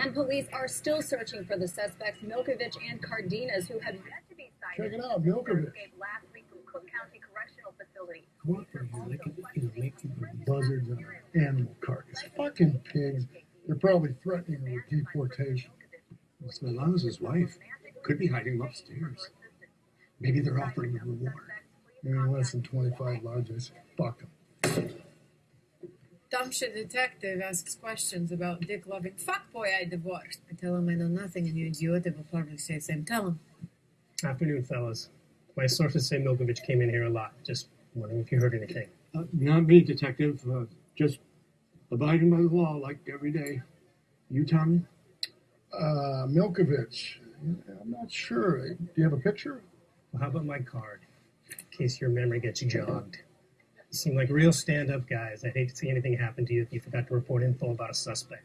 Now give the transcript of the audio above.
And police are still searching for the suspects, Milkovich and Cardenas, who have yet to be sighted. Check it out, Milkovich. Last week from Cook County Correctional Facility. Come up from here, they can, you know, make buzzards and animal carcass. Fucking pigs. They're probably threatening with deportation. It's Milan's wife. Could be hiding upstairs. Maybe they're offering a reward. Maybe less than 25 large. I say, fuck them. Dumb shit detective asks questions about dick loving fuckboy I divorced. I tell him I know nothing, and you idiot will probably say the same. Tell him. Afternoon, fellas. My sources say Milkovich came in here a lot. Just wondering if you heard anything. Uh, not me, detective. Uh, just abiding by the law like every day. You, Tommy? Uh, Milkovich. I'm not sure. Do you have a picture? Well, how about my card? In case your memory gets jogged. You seem like real stand up guys. I'd hate to see anything happen to you if you forgot to report info about a suspect.